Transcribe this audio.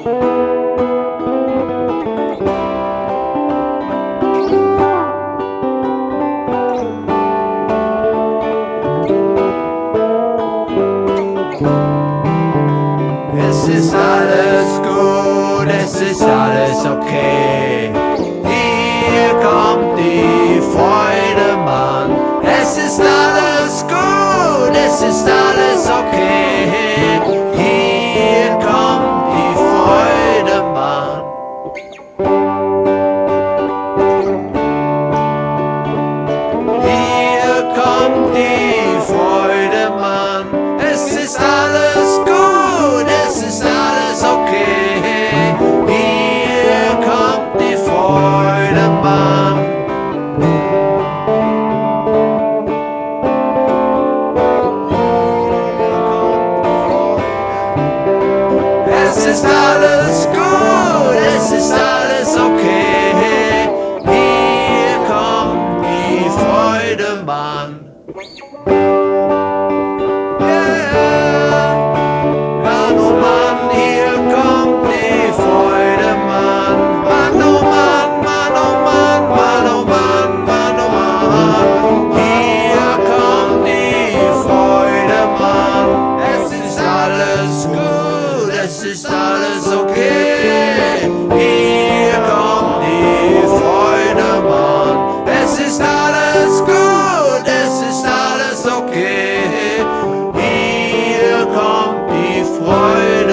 This is alles gut, es ist alles okay. Hier kommt die Freude, Mann. Es ist alles gut, es ist alles okay. ist alles gut, es ist alles okay. Hier kommt die Freude, Mann. Freude, hier kommt die Freude.